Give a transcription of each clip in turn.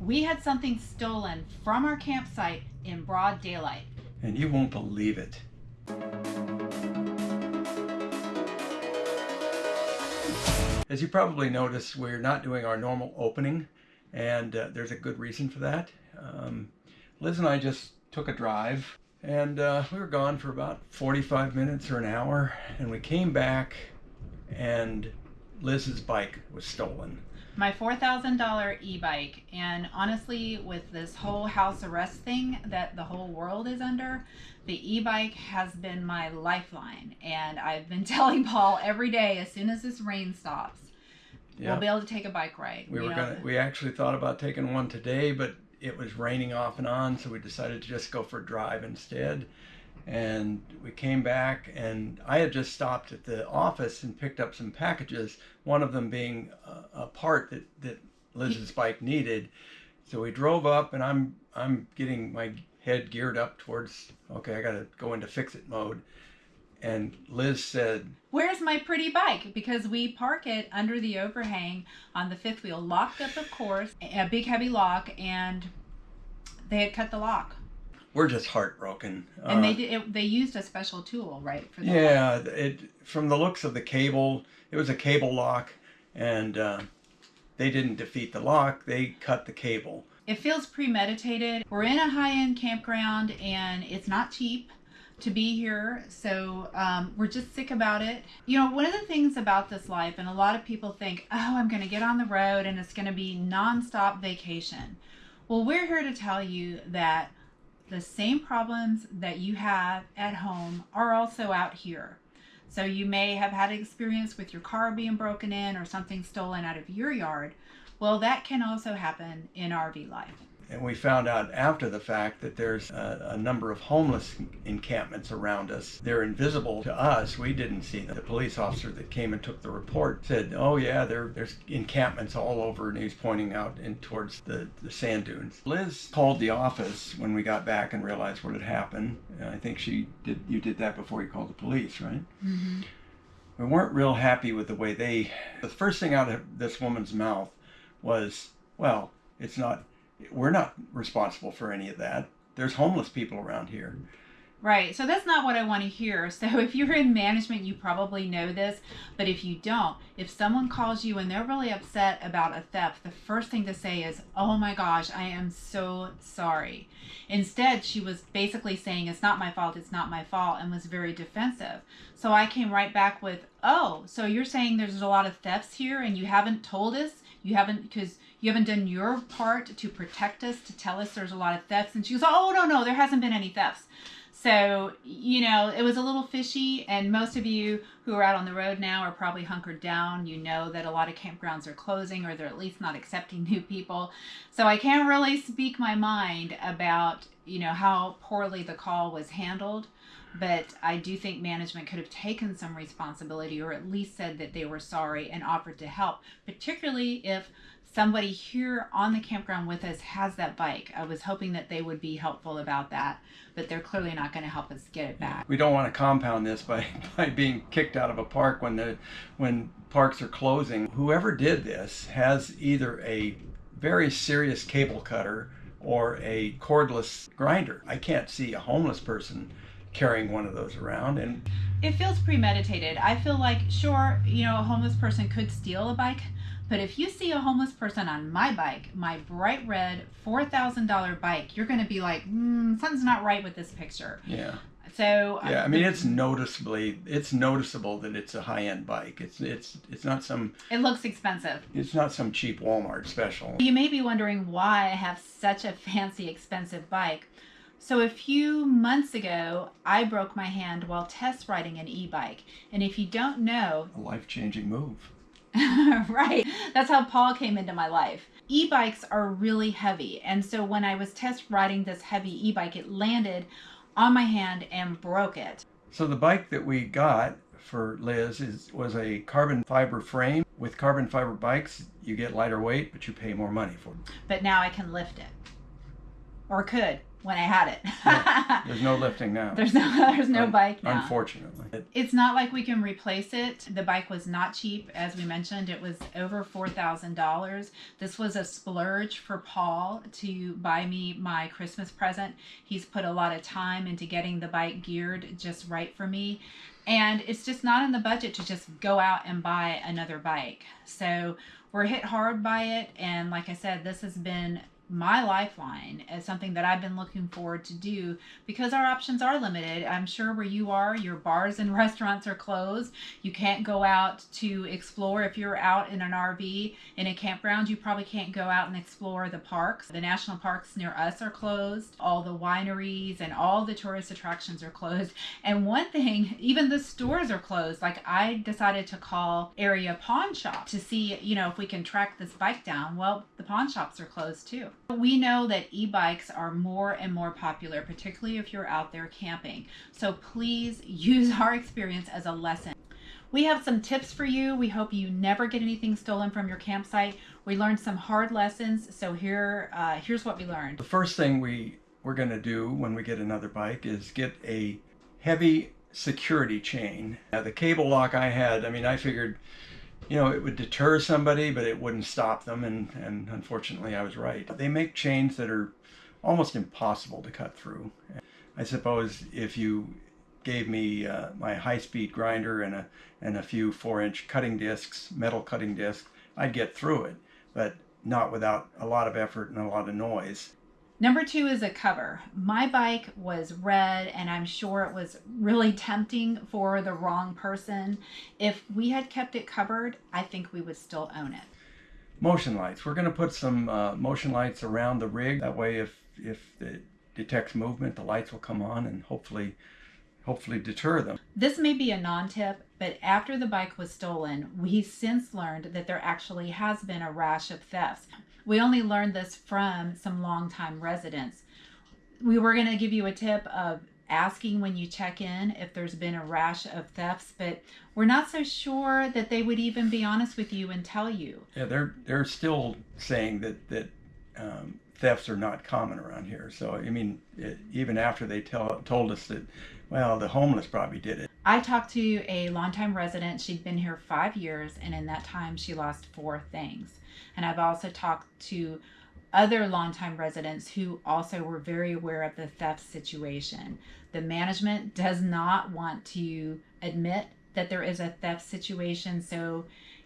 We had something stolen from our campsite in broad daylight. And you won't believe it. As you probably noticed, we're not doing our normal opening, and uh, there's a good reason for that. Um, Liz and I just took a drive, and uh, we were gone for about 45 minutes or an hour, and we came back, and Liz's bike was stolen. My $4,000 e-bike, and honestly, with this whole house arrest thing that the whole world is under, the e-bike has been my lifeline and i've been telling paul every day as soon as this rain stops we'll be able to take a bike ride we were know? gonna we actually thought about taking one today but it was raining off and on so we decided to just go for a drive instead and we came back and i had just stopped at the office and picked up some packages one of them being a, a part that that liz's bike needed so we drove up and i'm i'm getting my head geared up towards, okay, I got to go into fix it mode. And Liz said, Where's my pretty bike? Because we park it under the overhang on the fifth wheel, locked up, of course, a big heavy lock, and they had cut the lock. We're just heartbroken. And uh, they did, it, they used a special tool, right? For yeah, lock. it from the looks of the cable, it was a cable lock, and uh, they didn't defeat the lock; they cut the cable. It feels premeditated. We're in a high-end campground and it's not cheap to be here so um, we're just sick about it you know one of the things about this life and a lot of people think oh i'm going to get on the road and it's going to be non-stop vacation well we're here to tell you that the same problems that you have at home are also out here so you may have had experience with your car being broken in or something stolen out of your yard well, that can also happen in RV life. And we found out after the fact that there's a, a, number of homeless encampments around us. They're invisible to us. We didn't see them. The police officer that came and took the report said, oh yeah, there, there's encampments all over, and he was pointing out in towards the, the sand dunes. Liz called the office when we got back and realized what had happened. I think she did. You did that before you called the police, right? Mm-hmm. We weren't real happy with the way they. The first thing out of this woman's mouth was, well, it's not, we're not responsible for any of that. There's homeless people around here. Right. So that's not what I want to hear. So if you're in management, you probably know this. But if you don't, if someone calls you and they're really upset about a theft, the first thing to say is, oh my gosh, I am so sorry. Instead, she was basically saying, it's not my fault, it's not my fault, and was very defensive. So I came right back with, oh, so you're saying there's a lot of thefts here and you haven't told us? You haven't, because you haven't done your part to protect us, to tell us there's a lot of thefts. And she goes, oh, no, no, there hasn't been any thefts. So, you know, it was a little fishy. And most of you who are out on the road now are probably hunkered down. You know that a lot of campgrounds are closing or they're at least not accepting new people. So I can't really speak my mind about, you know, how poorly the call was handled but I do think management could have taken some responsibility or at least said that they were sorry and offered to help, particularly if somebody here on the campground with us has that bike. I was hoping that they would be helpful about that, but they're clearly not going to help us get it back. We don't want to compound this by, by being kicked out of a park when the when parks are closing. Whoever did this has either a very serious cable cutter or a cordless grinder. I can't see a homeless person carrying one of those around and it feels premeditated. I feel like sure you know a homeless person could steal a bike but if you see a homeless person on my bike my bright red $4000 bike you're going to be like mm, something's not right with this picture. Yeah so uh, yeah, I mean it's noticeably it's noticeable that it's a high end bike. It's it's it's not some. It looks expensive. It's not some cheap Walmart special. You may be wondering why I have such a fancy expensive bike. So a few months ago, I broke my hand while test riding an e-bike. And if you don't know... A life-changing move. right. That's how Paul came into my life. E-bikes are really heavy. And so when I was test riding this heavy e-bike, it landed on my hand and broke it. So the bike that we got for Liz is was a carbon fiber frame. With carbon fiber bikes, you get lighter weight, but you pay more money for them. But now I can lift it. Or could. When I had it. There's no lifting now. there's no there's no Un- bike now. Unfortunately. It- It's not like we can replace it. The bike was not cheap, as we mentioned. It was over four thousand dollars. This was a splurge for Paul to buy me my Christmas present. He's put a lot of time into getting the bike geared just right for me. And it's just not in the budget to just go out and buy another bike. So we're hit hard by it. And like I said, this has been my lifeline as something that I've been looking forward to do because our options are limited. I'm sure where you are, your bars and restaurants are closed. You can't go out to explore. If you're out in an RV in a campground, you probably can't go out and explore the parks. The national parks near us are closed. All the wineries and all the tourist attractions are closed. And one thing, even the stores are closed. Like I decided to call area pawn shop to see, you know, if we can track this bike down. Well, the pawn shops are closed too. We know that e-bikes are more and more popular, particularly if you're out there camping. So please use our experience as a lesson. We have some tips for you. We hope you never get anything stolen from your campsite. We learned some hard lessons. So here, uh, here's what we learned. The first thing we we're going to do when we get another bike is get a heavy security chain. Uh, the cable lock I had, I mean, I figured, you know, it would deter somebody, but it wouldn't stop them, and and unfortunately, I was right. They make chains that are almost impossible to cut through. I suppose if you gave me uh, my high-speed grinder and a and a few four-inch cutting discs, metal cutting discs, I'd get through it, but not without a lot of effort and a lot of noise. Number two is a cover. My bike was red, and I'm sure it was really tempting for the wrong person. If we had kept it covered, I think we would still own it. Motion lights. We're going to put some uh, motion lights around the rig. That way, if if it detects movement, the lights will come on and hopefully hopefully deter them. This may be a non tip, but after the bike was stolen, we since learned that there actually has been a rash of thefts. We only learned this from some longtime residents. We were going to give you a tip of asking when you check in if there's been a rash of thefts, but we're not so sure that they would even be honest with you and tell you. Yeah, they're they're still saying that that um, thefts are not common around here. So I mean, it, even after they tell told us that, well, the homeless probably did it. I talked to a longtime resident. She'd been here five years, and in that time, she lost four things. And I've also talked to other longtime residents who also were very aware of the theft situation. The management does not want to admit that there is a theft situation. So,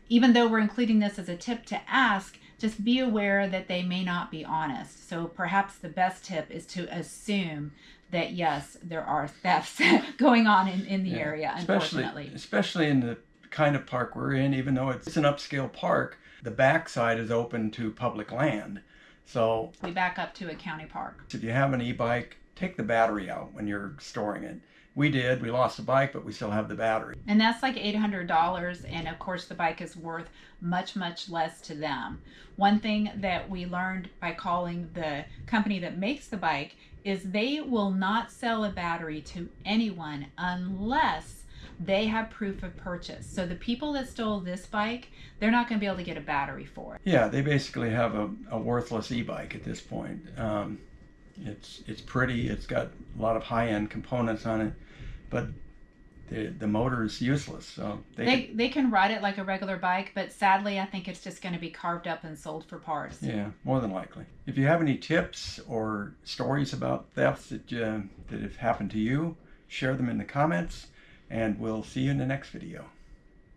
even though we're including this as a tip to ask, just be aware that they may not be honest. So, perhaps the best tip is to assume that yes, there are thefts going on in, in the Yeah, area, especially unfortunately. especially in the kind of park we're in. Even though it's an upscale park, the backside is open to public land. So We back up to a county park. if you have an e-bike, take the battery out when you're storing it. We did. We lost the bike, but we still have the battery. And that's like $800. And of course, the bike is worth much, much less to them. One thing that we learned by calling the company that makes the bike is they will not sell a battery to anyone unless they have proof of purchase. So the people that stole this bike, they're not going to be able to get a battery for it. Yeah, they basically have a, a worthless e-bike at this point. Um, it's it's pretty. It's got a lot of high-end components on it, but the the motor is useless. So they, They, could- they can ride it like a regular bike, but sadly, I think it's just going to be carved up and sold for parts. yeah, more than likely. If you have any tips or stories about thefts that uh, that have happened to you, share them in the comments, and we'll see you in the next video.